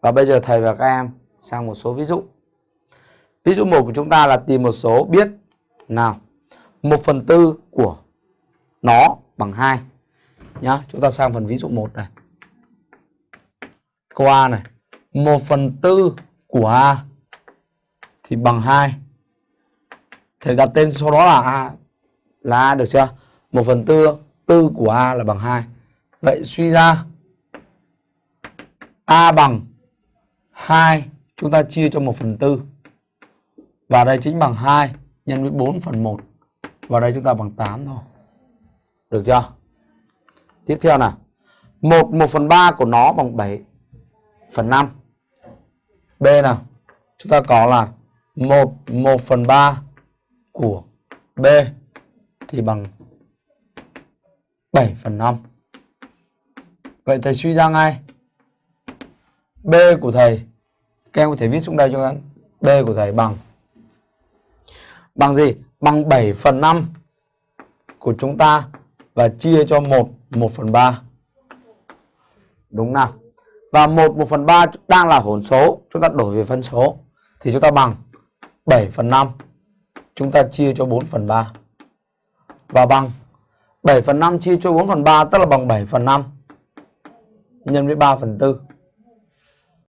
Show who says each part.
Speaker 1: Và bây giờ thầy và các em sang một số ví dụ. Ví dụ 1 của chúng ta là tìm một số biết nào. 1 phần tư của nó bằng 2. Nhá, chúng ta sang phần ví dụ 1 này. Câu A này. 1 phần tư của A thì bằng 2. Thầy đặt tên sau đó là A là A được chưa? 1 phần tư tư của A là bằng 2. Vậy suy ra A bằng 2 chúng ta chia cho 1 phần 4 Và đây chính bằng 2 nhân với 4 phần 1. Và đây chúng ta bằng 8 thôi. Được chưa? Tiếp theo nào. 1 1 phần 3 của nó bằng 7 phần 5. B nào. Chúng ta có là 1 1 phần 3 của B thì bằng 7 phần 5. Vậy thầy suy ra ngay. B của thầy. Các em có thể viết xuống đây cho các B của thầy bằng. Bằng gì? Bằng 7 phần 5 của chúng ta và chia cho 1 1 phần 3. Đúng nào? Và 1 1 phần 3 đang là hỗn số, chúng ta đổi về phân số. Thì chúng ta bằng 7 phần 5 chúng ta chia cho 4 phần 3 và bằng 7 phần 5 chia cho 4 phần 3 tức là bằng 7 phần 5 nhân với 3 phần 4